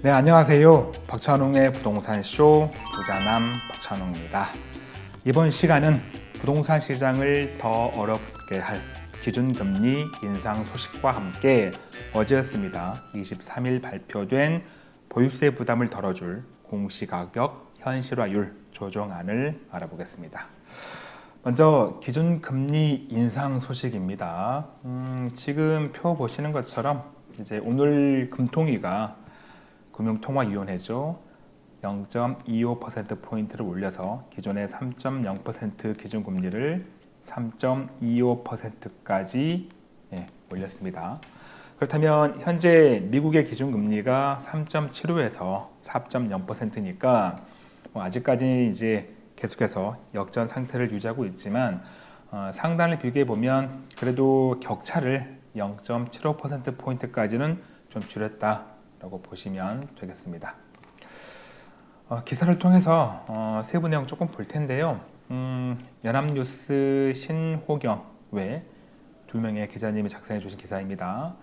네, 안녕하세요. 박찬웅의 부동산쇼 부자남 박찬웅입니다. 이번 시간은 부동산 시장을 더 얼어붙게 할 기준금리 인상 소식과 함께 어제였습니다. 23일 발표된 보유세 부담을 덜어줄 공시가격 현실화율 조정안을 알아보겠습니다. 먼저 기준금리 인상 소식입니다. 음, 지금 표 보시는 것처럼 이제 오늘 금통위가 금융통화위원회죠. 0.25%포인트를 올려서 기존의 3.0% 기준금리를 3.25%까지 예, 올렸습니다. 그렇다면 현재 미국의 기준금리가 3.75에서 4.0%니까 뭐 아직까지 이제 계속해서 역전 상태를 유지하고 있지만 어, 상단을 비교해 보면 그래도 격차를 0.75%포인트까지는 좀 줄였다 라고 보시면 되겠습니다. 어, 기사를 통해서 어, 세부 내용 조금 볼 텐데요. 음, 연합뉴스 신호경 외 두 명의 기자님이 작성해 주신 기사입니다.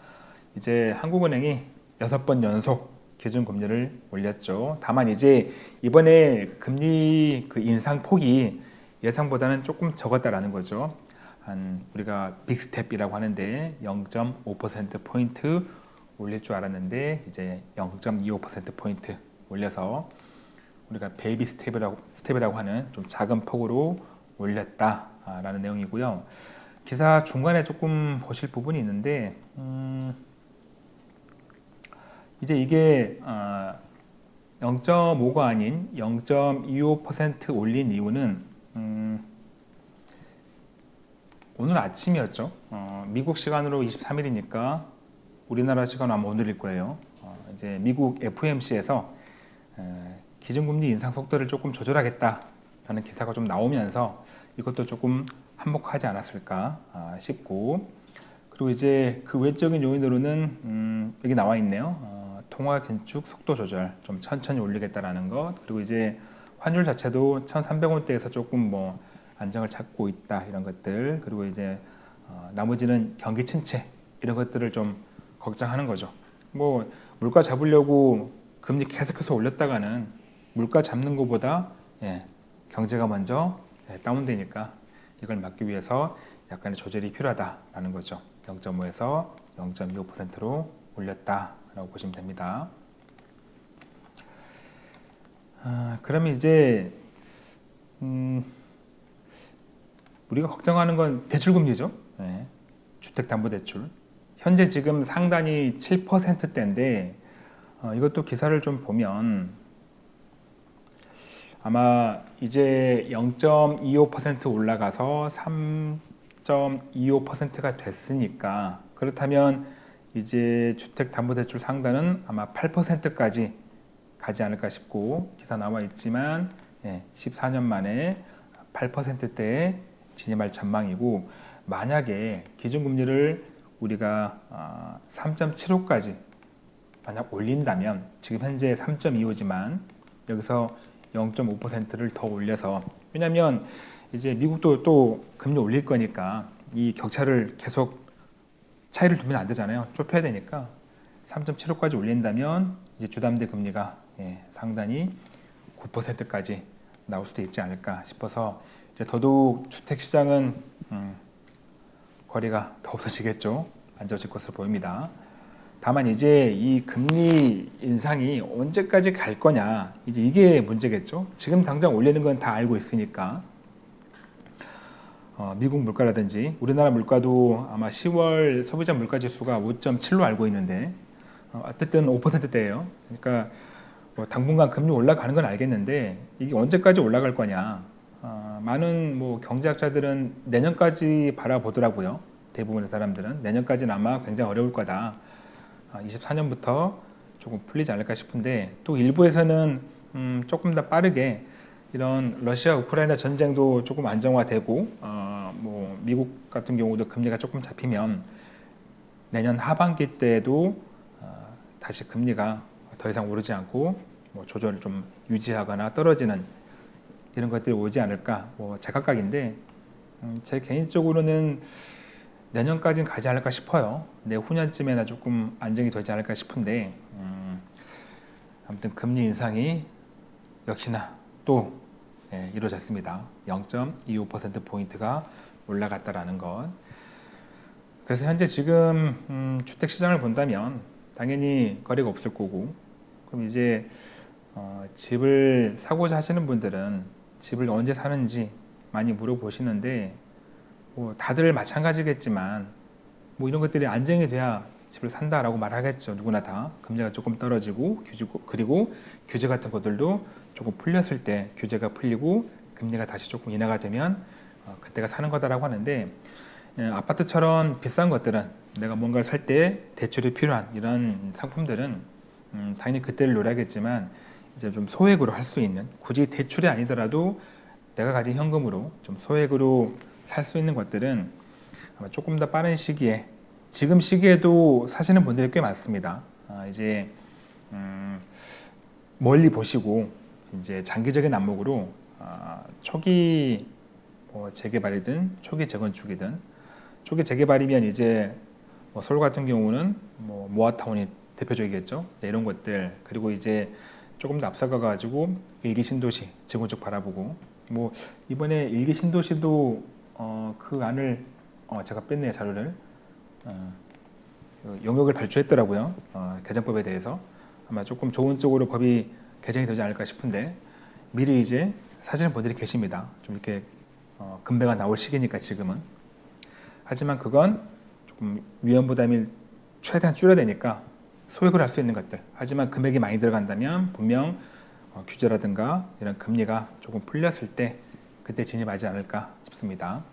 이제 한국은행이 여섯 번 연속 기준금리를 올렸죠. 다만 이제 이번에 금리 그 인상 폭이 예상보다는 조금 적었다라는 거죠. 한 우리가 빅스텝이라고 하는데 0.5% 포인트 올릴 줄 알았는데 이제 0.25% 포인트 올려서 우리가 베이비 스텝이라고 스텝이라고 하는 좀 작은 폭으로 올렸다라는 내용이고요. 기사 중간에 조금 보실 부분이 있는데 음, 이제 이게 어, 0.5가 아닌 0.25% 올린 이유는 음, 오늘 아침이었죠. 어, 미국 시간으로 23일이니까 우리나라 시간으로 아마 오늘일 거예요. 어, 이제 미국 FOMC에서 에, 기준금리 인상 속도를 조금 조절하겠다라는 기사가 좀 나오면서 이것도 조금 한몫하지 않았을까 아, 싶고 그리고 이제 그 외적인 요인으로는 음, 여기 나와 있네요. 어, 통화 긴축 속도 조절 좀 천천히 올리겠다라는 것 그리고 이제 환율 자체도 1,300원대에서 조금 뭐 안정을 찾고 있다 이런 것들 그리고 이제 어, 나머지는 경기 침체 이런 것들을 좀 걱정하는 거죠. 뭐 물가 잡으려고 금리 계속해서 올렸다가는 물가 잡는 것보다 예, 경제가 먼저 예, 다운되니까 이걸 막기 위해서 약간의 조절이 필요하다라는 거죠. 0.5에서 0.25%로 올렸다라고 보시면 됩니다. 아, 그러면 이제 음, 우리가 걱정하는 건 대출금리죠. 네. 주택담보대출. 현재 지금 상단이 7%대인데 어, 이것도 기사를 좀 보면 아마 이제 0.25% 올라가서 3.25%가 됐으니까 그렇다면 이제 주택담보대출 상단은 아마 8%까지 가지 않을까 싶고 기사 나와 있지만 예, 14년 만에 8%대에 진입할 전망이고 만약에 기준금리를 우리가 3.75까지 만약 올린다면 지금 현재 3.25지만 여기서 0.5%를 더 올려서 왜냐하면 이제 미국도 또 금리 올릴 거니까 이 격차를 계속 차이를 두면 안 되잖아요. 좁혀야 되니까 3.75까지 올린다면 이제 주담대 금리가 예, 상당히 9%까지 나올 수도 있지 않을까 싶어서 이제 더더욱 주택 시장은 음, 거리가 더 없어지겠죠. 안 좋아질 것으로 보입니다. 다만 이제 이 금리 인상이 언제까지 갈 거냐 이제 이게 문제겠죠. 지금 당장 올리는 건 다 알고 있으니까. 어, 미국 물가라든지 우리나라 물가도 아마 10월 소비자 물가 지수가 5.7로 알고 있는데 어, 어쨌든 5%대예요. 그러니까 뭐 당분간 금리 올라가는 건 알겠는데 이게 언제까지 올라갈 거냐. 어, 많은 뭐 경제학자들은 내년까지 바라보더라고요 대부분의 사람들은 내년까지는 아마 굉장히 어려울 거다. 24년부터 아, 조금 풀리지 않을까 싶은데 또 일부에서는 음 조금 더 빠르게 이런 러시아 우크라이나 전쟁도 조금 안정화되고 어 뭐 미국 같은 경우도 금리가 조금 잡히면 내년 하반기 때에도 어 다시 금리가 더 이상 오르지 않고 뭐 조절을 좀 유지하거나 떨어지는 이런 것들이 오지 않을까. 뭐 제각각인데 음 제 개인적으로는 내년까지는 가지 않을까 싶어요. 내 후년쯤에나 조금 안정이 되지 않을까 싶은데 음, 아무튼 금리 인상이 역시나 또 예, 이루어졌습니다. 0.25% 포인트가 올라갔다라는 것. 그래서 현재 지금 음, 주택 시장을 본다면 당연히 거래가 없을 거고 그럼 이제 어, 집을 사고자 하시는 분들은 집을 언제 사는지 많이 물어보시는데 뭐 다들 마찬가지겠지만 뭐 이런 것들이 안정이 돼야 집을 산다라고 말하겠죠. 누구나 다. 금리가 조금 떨어지고 그리고 규제 같은 것들도 조금 풀렸을 때 규제가 풀리고 금리가 다시 조금 인하가 되면 어, 그때가 사는 거다라고 하는데 예, 아파트처럼 비싼 것들은 내가 뭔가를 살 때 대출이 필요한 이런 상품들은 음, 당연히 그때를 노려야겠지만 이제 좀 소액으로 할 수 있는 굳이 대출이 아니더라도 내가 가진 현금으로 좀 소액으로 살 수 있는 것들은 조금 더 빠른 시기에 지금 시기에도 사시는 분들이 꽤 많습니다. 아, 이제 음, 멀리 보시고 이제 장기적인 안목으로 아, 초기 뭐 재개발이든 초기 재건축이든 초기 재개발이면 이제 뭐 서울 같은 경우는 뭐 모아타운이 대표적이겠죠. 네, 이런 것들 그리고 이제 조금 더 앞서가 가지고 일기 신도시 재건축 바라보고 뭐 이번에 일기 신도시도 어, 그 안을 어, 제가 뺐네요 자료를 어, 그 용역을 발주했더라고요. 어, 개정법에 대해서. 아마 조금 좋은 쪽으로 법이 개정이 되지 않을까 싶은데 미리 이제 사시는 분들이 계십니다. 좀 이렇게 어, 금배가 나올 시기니까 지금은. 하지만 그건 조금 위험 부담이 최대한 줄여야 되니까 소액을 할 수 있는 것들. 하지만 금액이 많이 들어간다면 분명 어, 규제라든가 이런 금리가 조금 풀렸을 때 그때 진입하지 않을까 싶습니다.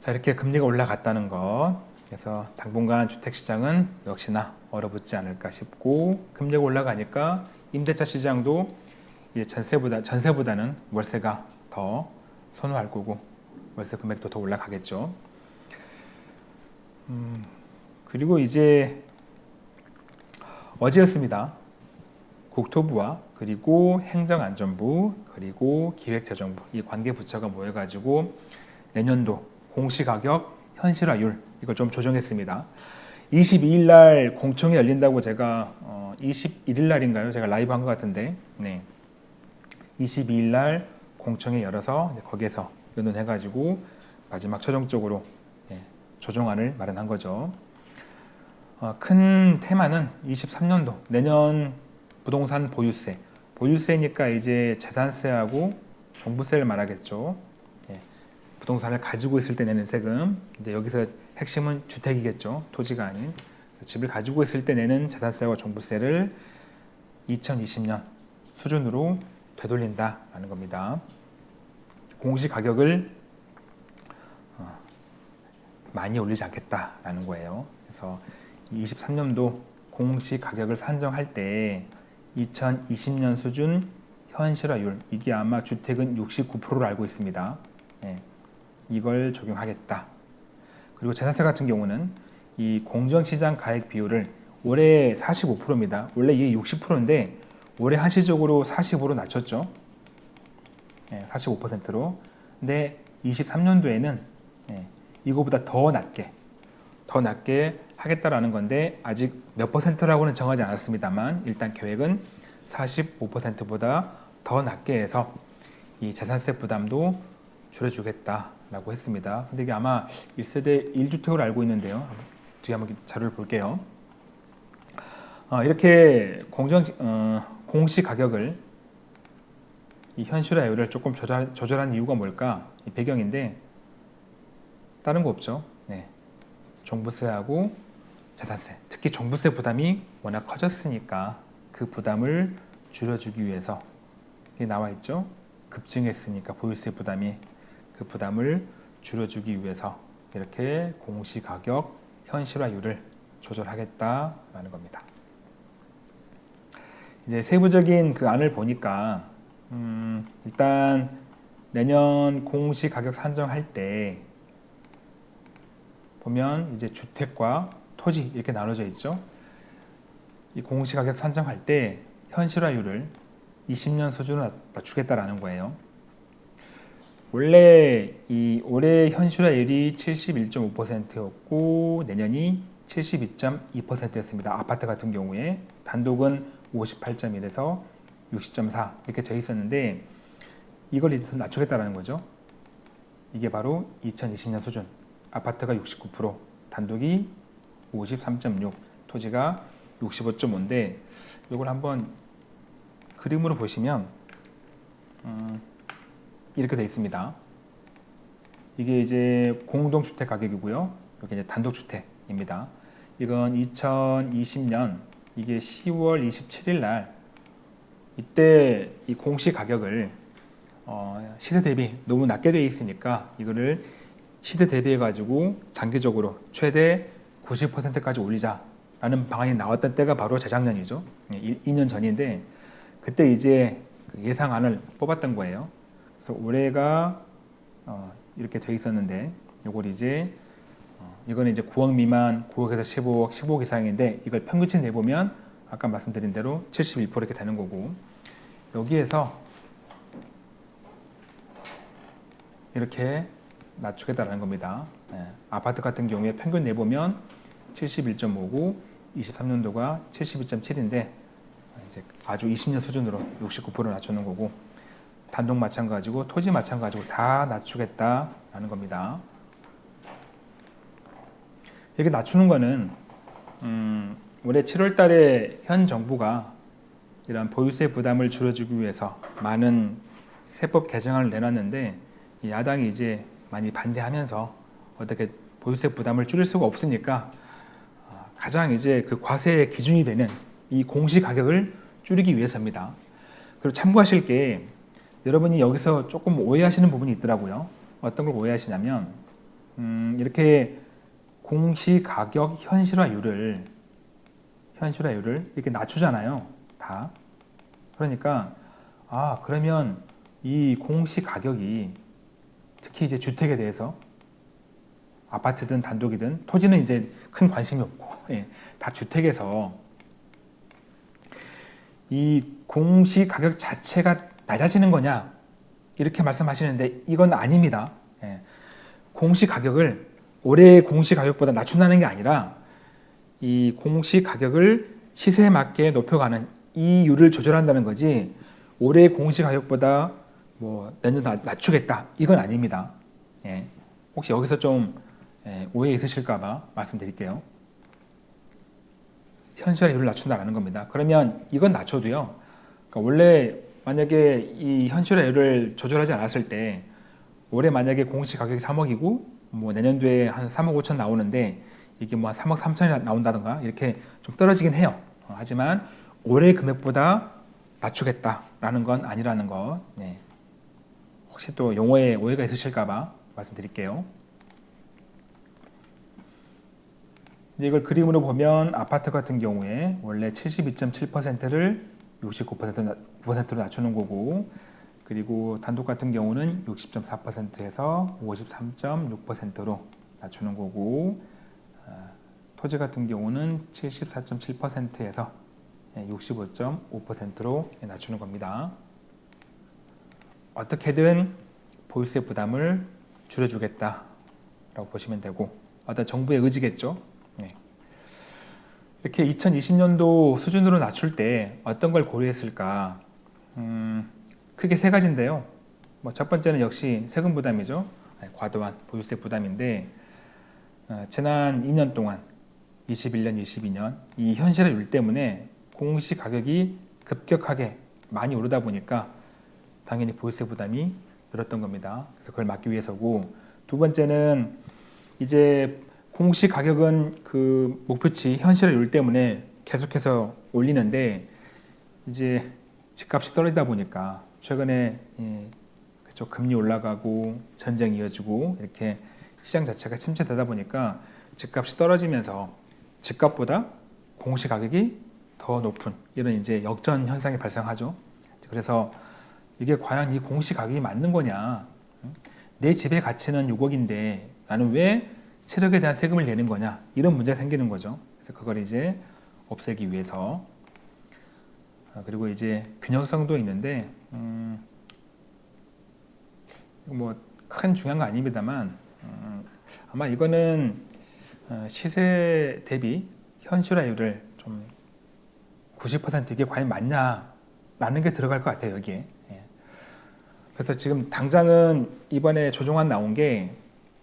자 이렇게 금리가 올라갔다는 것 그래서 당분간 주택시장은 역시나 얼어붙지 않을까 싶고 금리가 올라가니까 임대차 시장도 이제 전세보다 전세보다는 월세가 더 선호할 거고 월세 금액도 더 올라가겠죠. 음, 그리고 이제 어제였습니다. 국토부와 그리고 행정안전부 그리고 기획재정부 이 관계 부처가 모여가지고 내년도 공시가격 현실화율 이걸 좀 조정했습니다. 22일 날 공청회 열린다고 제가 어, 21일 날인가요? 제가 라이브 한 것 같은데 네. 22일 날 공청회 열어서 거기에서 의논해가지고 마지막 최종적으로 예, 조정안을 마련한 거죠. 어, 큰 테마는 23년도 내년 부동산 보유세 보유세니까 이제 재산세하고 종부세를 말하겠죠. 예, 부동산을 가지고 있을 때 내는 세금 이제 여기서 핵심은 주택이겠죠. 토지가 아닌 집을 가지고 있을 때 내는 재산세와 종부세를 2020년 수준으로 되돌린다라는 겁니다. 공시 가격을 어, 많이 올리지 않겠다라는 거예요. 그래서 23년도 공시 가격을 산정할 때 2020년 수준 현실화율 이게 아마 주택은 69%로 알고 있습니다. 예, 이걸 적용하겠다. 그리고 재산세 같은 경우는 이 공정시장 가액 비율을 올해 45%입니다. 원래 이게 60%인데 올해 한시적으로 45로 낮췄죠. 예, 45%로. 근데 23년도에는 예, 이거보다 더 낮게 더 낮게 하겠다라는 건데 아직 몇 퍼센트라고는 정하지 않았습니다만 일단 계획은 45%보다 더 낮게 해서 이 재산세 부담도 줄여주겠다라고 했습니다. 근데 이게 아마 1세대 1주택으로 알고 있는데요. 뒤에 한번 자료를 볼게요. 어, 이렇게 공정 어, 공시 가격을 이 현실화율을 조금 조절, 조절한 이유가 뭘까? 이 배경인데 다른 거 없죠. 네. 종부세하고 재산세, 특히 종부세 부담이 워낙 커졌으니까 그 부담을 줄여주기 위해서 이게 나와 있죠. 급증했으니까 보유세 부담이 그 부담을 줄여주기 위해서 이렇게 공시가격 현실화율을 조절하겠다라는 겁니다. 이제 세부적인 그 안을 보니까 음, 일단 내년 공시가격 산정할 때 보면 이제 주택과 토지 이렇게 나눠져 있죠. 이 공시가격 산정할 때 현실화율을 20년 수준으로 낮추겠다라는 거예요. 원래 이 올해 현실화율이 71.5%였고 내년이 72.2%였습니다. 아파트 같은 경우에 단독은 58.1에서 60.4 이렇게 돼 있었는데 이걸 이제 더 낮추겠다라는 거죠. 이게 바로 2020년 수준. 아파트가 69%, 단독이 53.6, 토지가 65.5인데 이걸 한번 그림으로 보시면 음, 이렇게 돼 있습니다. 이게 이제 공동주택 가격이고요. 여기 이제 단독주택입니다. 이건 2020년 이게 10월 27일 날 이때 이 공시 가격을 어, 시세 대비 너무 낮게 되어 있으니까 이거를 시세 대비해 가지고 장기적으로 최대 90%까지 올리자라는 방안이 나왔던 때가 바로 재작년이죠. 2년 전인데 그때 이제 그 예상안을 뽑았던 거예요. 그래서 올해가 어, 이렇게 돼 있었는데 이걸 이제 어, 이거는 이제 9억 미만 9억에서 15억 15억 이상인데 이걸 평균치 내보면 아까 말씀드린 대로 71% 이렇게 되는 거고 여기에서 이렇게 낮추겠다는 겁니다. 예, 아파트 같은 경우에 평균 내보면 71.5고 23년도가 72.7인데 이제 아주 20년 수준으로 69% 낮추는 거고 단독 마찬가지고 토지 마찬가지고 다 낮추겠다라는 겁니다. 이렇게 낮추는 거는 음, 올해 7월 달에 현 정부가 이런 보유세 부담을 줄여주기 위해서 많은 세법 개정안을 내놨는데 야당이 이제 많이 반대하면서 어떻게 보유세 부담을 줄일 수가 없으니까 어, 가장 이제 그 과세의 기준이 되는 이 공시 가격을 줄이기 위해서입니다. 그리고 참고하실 게 여러분이 여기서 조금 오해하시는 부분이 있더라고요. 어떤 걸 오해하시냐면 음, 이렇게 공시 가격 현실화율을 현실화율을 이렇게 낮추잖아요. 다. 그러니까 아 그러면 이 공시 가격이 특히 이제 주택에 대해서 아파트든 단독이든 토지는 이제 큰 관심이 없고 예, 다 주택에서 이 공시 가격 자체가 낮아지는 거냐 이렇게 말씀하시는데 이건 아닙니다. 예, 공시 가격을 올해 공시 가격보다 낮춘다는 게 아니라 이 공시 가격을 시세에 맞게 높여가는 이율을 조절한다는 거지 올해 공시 가격보다 뭐 내년 낮추겠다 이건 아닙니다. 예. 혹시 여기서 좀 예, 오해 있으실까봐 말씀드릴게요. 현실화율을 낮춘다라는 겁니다. 그러면 이건 낮춰도요. 그러니까 원래 만약에 이 현실화율을 조절하지 않았을 때 올해 만약에 공시 가격이 3억이고 뭐 내년도에 한 3억 5천 나오는데 이게 뭐 3억 3천이 나온다든가 이렇게 좀 떨어지긴 해요. 어, 하지만 올해 금액보다 낮추겠다라는 건 아니라는 것. 네. 혹시 또 용어에 오해가 있으실까봐 말씀드릴게요. 이걸 그림으로 보면 아파트 같은 경우에 원래 72.7%를 69%로 낮추는 거고 그리고 단독 같은 경우는 60.4%에서 53.6%로 낮추는 거고 어, 토지 같은 경우는 74.7%에서 65.5%로 낮추는 겁니다. 어떻게든 보유세 부담을 줄여주겠다라고 보시면 되고 어떤 정부의 의지겠죠. 네. 이렇게 2020년도 수준으로 낮출 때 어떤 걸 고려했을까? 음, 크게 세 가지인데요. 뭐 첫 번째는 역시 세금 부담이죠. 과도한 보유세 부담인데 어, 지난 2년 동안 21년, 22년 이 현실화율 때문에 공시 가격이 급격하게 많이 오르다 보니까 당연히 보유세 부담이 늘었던 겁니다. 그래서 그걸 막기 위해서고 두 번째는 이제 공시 가격은 그 목표치 현실화율 때문에 계속해서 올리는데 이제 집값이 떨어지다 보니까 최근에 예, 그쪽 금리 올라가고 전쟁 이어지고 이렇게 시장 자체가 침체되다 보니까 집값이 떨어지면서 집값보다 공시 가격이 더 높은 이런 이제 역전 현상이 발생하죠. 그래서 이게 과연 이 공시 가격이 맞는 거냐? 내 집의 가치는 6억인데 나는 왜 7억에 대한 세금을 내는 거냐? 이런 문제가 생기는 거죠. 그래서 그걸 이제 없애기 위해서 아, 그리고 이제 균형성도 있는데 음, 뭐큰 중요한 거 아닙니다만 음, 아마 이거는 어, 시세 대비 현실화율을 좀 90% 이게 과연 맞냐라는 게 들어갈 것 같아요 여기에. 예. 그래서 지금 당장은 이번에 조정안 나온 게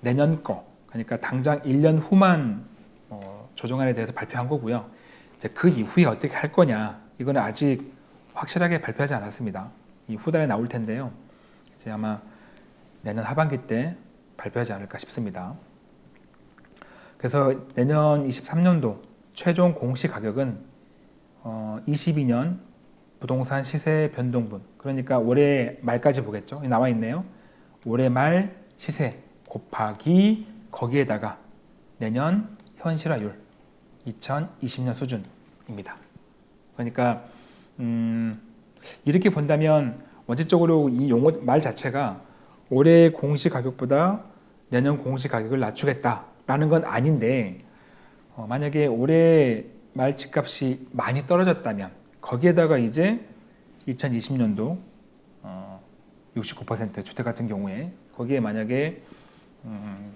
내년 거 그러니까 당장 1년 후만 어, 조정안에 대해서 발표한 거고요. 이제 그 이후에 어떻게 할 거냐 이거는 아직 확실하게 발표하지 않았습니다. 이 후단에 나올 텐데요. 이제 아마 내년 하반기 때 발표하지 않을까 싶습니다. 그래서 내년 23년도 최종 공시 가격은 어, 22년 부동산 시세 변동분 그러니까 올해 말까지 보겠죠. 나와 있네요. 올해 말 시세 곱하기 거기에다가 내년 현실화율 2020년 수준입니다. 그러니까 음, 이렇게 본다면 원칙적으로 이 용어 말 자체가 올해 공시 가격보다 내년 공시 가격을 낮추겠다라는 건 아닌데 어, 만약에 올해 말 집값이 많이 떨어졌다면 거기에다가 이제 2020년도 어, 69% 주택 같은 경우에 거기에 만약에 음,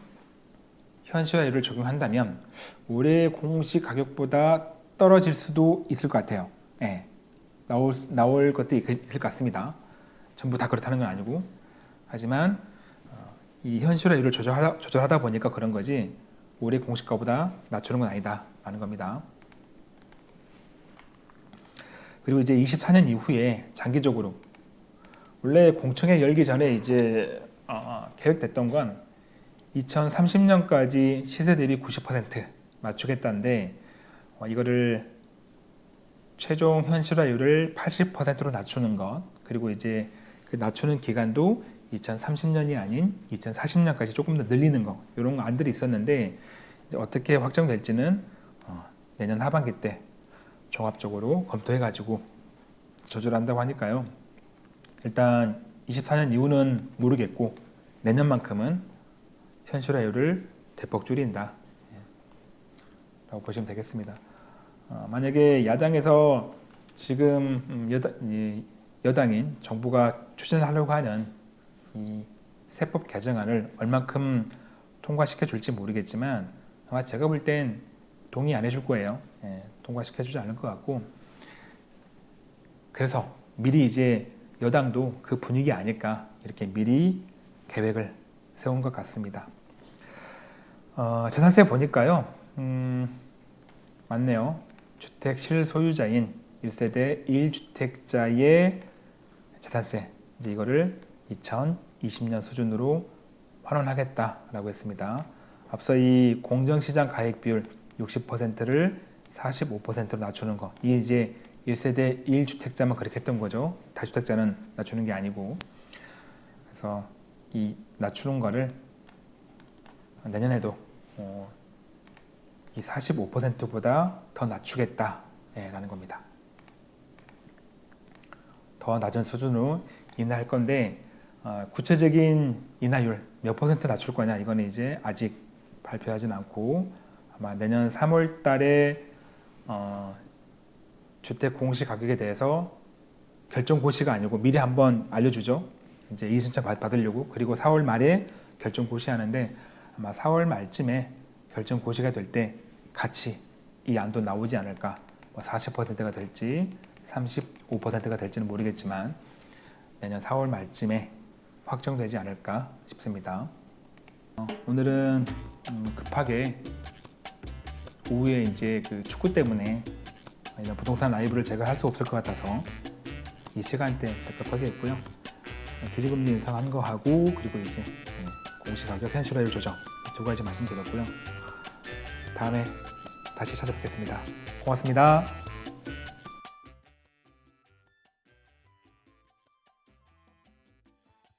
현실화율을 적용한다면 올해 공시 가격보다 떨어질 수도 있을 것 같아요. 예, 나올 나올 것도 있을 것 같습니다. 전부 다 그렇다는 건 아니고 하지만 어, 이 현실화율을 조절하다, 조절하다 보니까 그런 거지 올해 공시가보다 낮추는 건 아니다 라는 겁니다. 그리고 이제 24년 이후에 장기적으로 원래 공청회 열기 전에 이제 어, 계획됐던 건 2030년까지 시세 대비 90% 맞추겠다는데 어, 이거를 최종 현실화율을 80%로 낮추는 것 그리고 이제 그 낮추는 기간도 2030년이 아닌 2040년까지 조금 더 늘리는 거 이런 안들이 있었는데 어떻게 확정될지는 어, 내년 하반기 때 종합적으로 검토해 가지고 조절 한다고 하니까요. 일단 24년 이후는 모르겠고 내년만큼은 현실화율을 대폭 줄인다. 예, 라고 보시면 되겠습니다. 어, 만약에 야당에서 지금 음, 여당, 여당 인 정부가 추진하려고 하는 이 세법 개정안을 얼만큼 통과시켜 줄지 모르겠지만 아마 제가 볼 땐 동의 안 해줄 거예요. 예, 통과시켜 주지 않을 것 같고. 그래서 미리 이제 여당도 그 분위기 아닐까 이렇게 미리 계획을 세운 것 같습니다. 어, 재산세 보니까요. 음, 맞네요. 주택 실소유자인 1세대 1주택자의 재산세 이제 이거를 2020년 수준으로 환원하겠다라고 했습니다. 앞서 이 공정시장 가액 비율 60%를 45%로 낮추는 거. 이 이제 1세대 1주택자만 그렇게 했던 거죠. 다주택자는 낮추는 게 아니고. 그래서 이 낮추는 거를 내년에도 어, 이 45%보다 더 낮추겠다라는 겁니다. 더 낮은 수준으로 인하할 건데 어, 구체적인 인하율 몇 퍼센트 낮출 거냐 이거는 이제 아직 발표하진 않고 아마 내년 3월 달에 어, 주택 공시 가격에 대해서 결정 고시가 아니고 미리 한번 알려주죠. 이제 이 신청 받으려고 그리고 4월 말에 결정 고시하는데 아마 4월 말쯤에 결정 고시가 될 때 같이 이 안도 나오지 않을까 뭐 40%가 될지 35%가 될지는 모르겠지만 내년 4월 말쯤에 확정되지 않을까 싶습니다. 어, 오늘은 음, 급하게 오후에 이제 그 축구 때문에 부동산 라이브를 제가 할 수 없을 것 같아서 이 시간대 급하게 했고요. 기지금리 인상한 거 하고 그리고 이제 네, 공시가격 현실화율 조정 두 가지 말씀드렸고요. 다음에 다시 찾아뵙겠습니다. 고맙습니다.